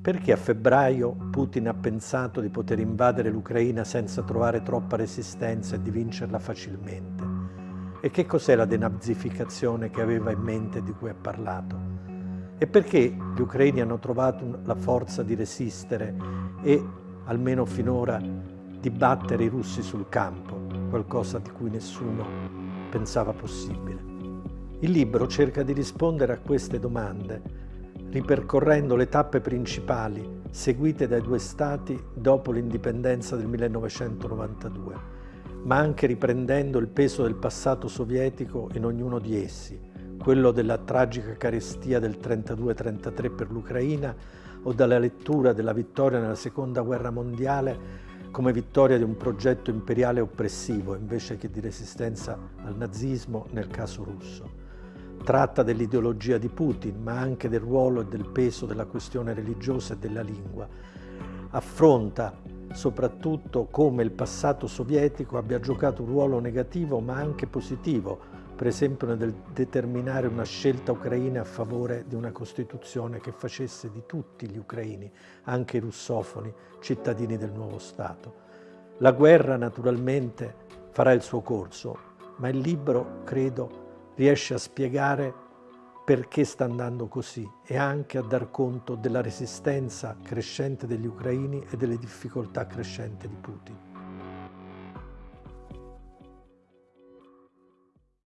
Perché a febbraio Putin ha pensato di poter invadere l'Ucraina senza trovare troppa resistenza e di vincerla facilmente? E che cos'è la denazificazione che aveva in mente di cui ha parlato? E perché gli ucraini hanno trovato la forza di resistere e, almeno finora, di battere i russi sul campo, qualcosa di cui nessuno pensava possibile? Il libro cerca di rispondere a queste domande ripercorrendo le tappe principali seguite dai due Stati dopo l'indipendenza del 1992, ma anche riprendendo il peso del passato sovietico in ognuno di essi, quello della tragica carestia del 32-33 per l'Ucraina o dalla lettura della vittoria nella Seconda Guerra Mondiale come vittoria di un progetto imperiale oppressivo invece che di resistenza al nazismo nel caso russo. Tratta dell'ideologia di Putin, ma anche del ruolo e del peso della questione religiosa e della lingua. Affronta soprattutto come il passato sovietico abbia giocato un ruolo negativo ma anche positivo, per esempio nel determinare una scelta ucraina a favore di una Costituzione che facesse di tutti gli ucraini, anche i russofoni, cittadini del nuovo Stato. La guerra naturalmente farà il suo corso, ma il libro, credo, riesce a spiegare perché sta andando così e anche a dar conto della resistenza crescente degli ucraini e delle difficoltà crescenti di Putin.